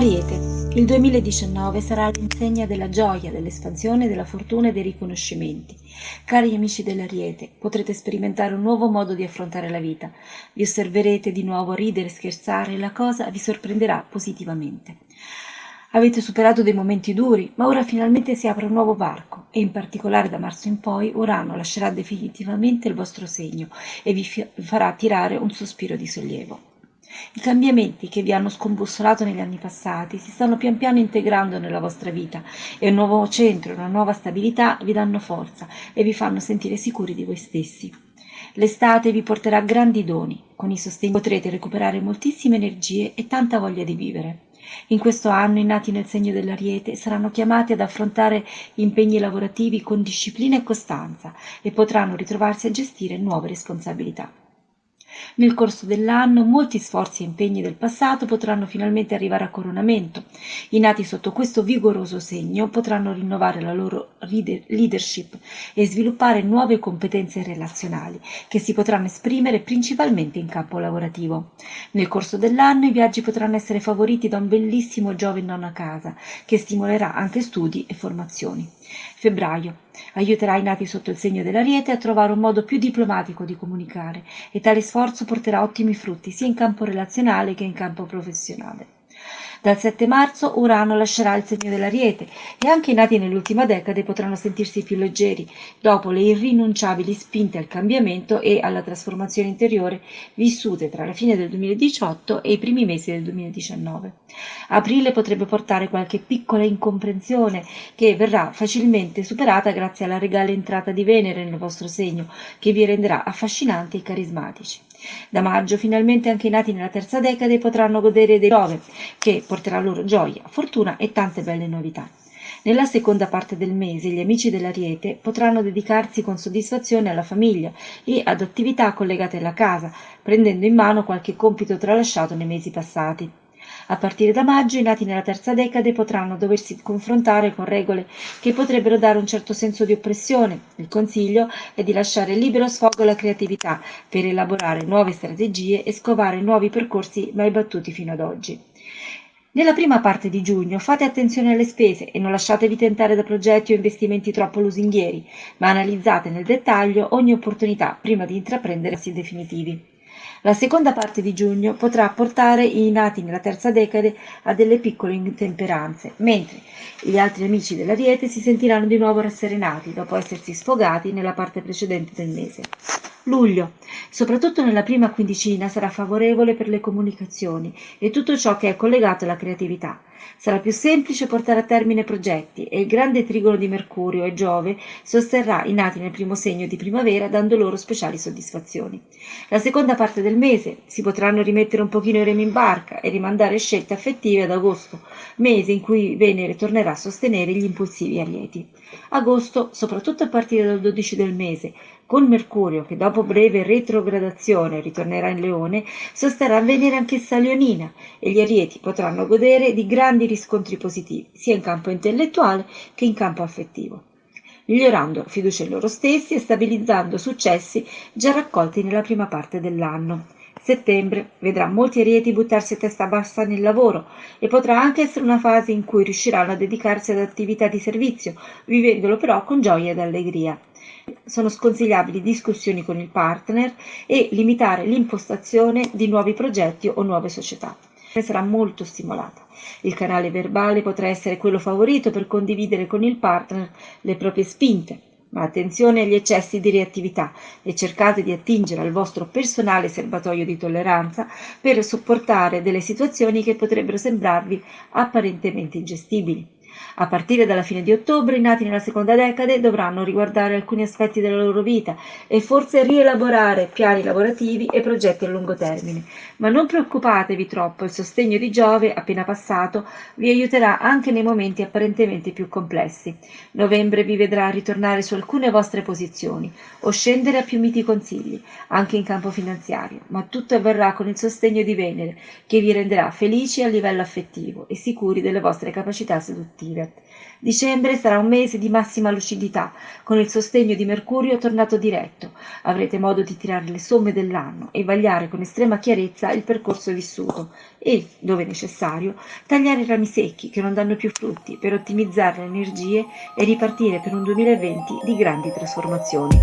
Ariete, il 2019 sarà l'insegna della gioia, dell'espansione, della fortuna e dei riconoscimenti. Cari amici dell'Ariete, potrete sperimentare un nuovo modo di affrontare la vita. Vi osserverete di nuovo ridere scherzare e la cosa vi sorprenderà positivamente. Avete superato dei momenti duri, ma ora finalmente si apre un nuovo varco e in particolare da marzo in poi Urano lascerà definitivamente il vostro segno e vi farà tirare un sospiro di sollievo. I cambiamenti che vi hanno scombussolato negli anni passati si stanno pian piano integrando nella vostra vita e un nuovo centro, una nuova stabilità vi danno forza e vi fanno sentire sicuri di voi stessi. L'estate vi porterà grandi doni, con i sostegni potrete recuperare moltissime energie e tanta voglia di vivere. In questo anno i nati nel segno dell'Ariete saranno chiamati ad affrontare impegni lavorativi con disciplina e costanza e potranno ritrovarsi a gestire nuove responsabilità. Nel corso dell'anno molti sforzi e impegni del passato potranno finalmente arrivare a coronamento. I nati sotto questo vigoroso segno potranno rinnovare la loro leadership e sviluppare nuove competenze relazionali che si potranno esprimere principalmente in campo lavorativo. Nel corso dell'anno i viaggi potranno essere favoriti da un bellissimo Giove in nonna casa che stimolerà anche studi e formazioni. Febbraio. Aiuterà i nati sotto il segno dell'ariete a trovare un modo più diplomatico di comunicare e tale sforzo porterà ottimi frutti sia in campo relazionale che in campo professionale. Dal 7 marzo Urano lascerà il segno dell'Ariete e anche i nati nell'ultima decade potranno sentirsi più leggeri dopo le irrinunciabili spinte al cambiamento e alla trasformazione interiore vissute tra la fine del 2018 e i primi mesi del 2019. Aprile potrebbe portare qualche piccola incomprensione che verrà facilmente superata grazie alla regale entrata di Venere nel vostro segno, che vi renderà affascinanti e carismatici. Da maggio finalmente anche i nati nella terza decade potranno godere dei Giove, che porterà loro gioia, fortuna e tante belle novità. Nella seconda parte del mese gli amici dell'Ariete potranno dedicarsi con soddisfazione alla famiglia e ad attività collegate alla casa, prendendo in mano qualche compito tralasciato nei mesi passati. A partire da maggio i nati nella terza decade potranno doversi confrontare con regole che potrebbero dare un certo senso di oppressione. Il consiglio è di lasciare libero sfogo alla creatività per elaborare nuove strategie e scovare nuovi percorsi mai battuti fino ad oggi. Nella prima parte di giugno fate attenzione alle spese e non lasciatevi tentare da progetti o investimenti troppo lusinghieri, ma analizzate nel dettaglio ogni opportunità prima di intraprendere passi definitivi. La seconda parte di giugno potrà portare i nati nella terza decade a delle piccole intemperanze, mentre gli altri amici dell'Ariete si sentiranno di nuovo rasserenati dopo essersi sfogati nella parte precedente del mese. Luglio, soprattutto nella prima quindicina, sarà favorevole per le comunicazioni e tutto ciò che è collegato alla creatività. Sarà più semplice portare a termine progetti e il grande trigono di Mercurio e Giove sosterrà i nati nel primo segno di primavera dando loro speciali soddisfazioni. La seconda parte del mese si potranno rimettere un pochino i remi in barca e rimandare scelte affettive ad agosto, mese in cui Venere tornerà a sostenere gli impulsivi arieti. Agosto, soprattutto a partire dal 12 del mese, con Mercurio, che dopo breve retrogradazione ritornerà in Leone, sosterrà Venere anch'essa leonina e gli arieti potranno godere di grandi riscontri positivi, sia in campo intellettuale che in campo affettivo migliorando fiducia in loro stessi e stabilizzando successi già raccolti nella prima parte dell'anno. Settembre vedrà molti arieti buttarsi a testa bassa nel lavoro e potrà anche essere una fase in cui riusciranno a dedicarsi ad attività di servizio, vivendolo però con gioia ed allegria sono sconsigliabili discussioni con il partner e limitare l'impostazione di nuovi progetti o nuove società. Sarà molto stimolata. Il canale verbale potrà essere quello favorito per condividere con il partner le proprie spinte, ma attenzione agli eccessi di reattività e cercate di attingere al vostro personale serbatoio di tolleranza per sopportare delle situazioni che potrebbero sembrarvi apparentemente ingestibili. A partire dalla fine di ottobre i nati nella seconda decade dovranno riguardare alcuni aspetti della loro vita e forse rielaborare piani lavorativi e progetti a lungo termine. Ma non preoccupatevi troppo, il sostegno di Giove, appena passato, vi aiuterà anche nei momenti apparentemente più complessi. Novembre vi vedrà ritornare su alcune vostre posizioni o scendere a più miti consigli, anche in campo finanziario, ma tutto avverrà con il sostegno di Venere, che vi renderà felici a livello affettivo e sicuri delle vostre capacità seduttive. Positive. Dicembre sarà un mese di massima lucidità, con il sostegno di Mercurio tornato diretto. Avrete modo di tirare le somme dell'anno e vagliare con estrema chiarezza il percorso vissuto e, dove necessario, tagliare i rami secchi che non danno più frutti per ottimizzare le energie e ripartire per un 2020 di grandi trasformazioni.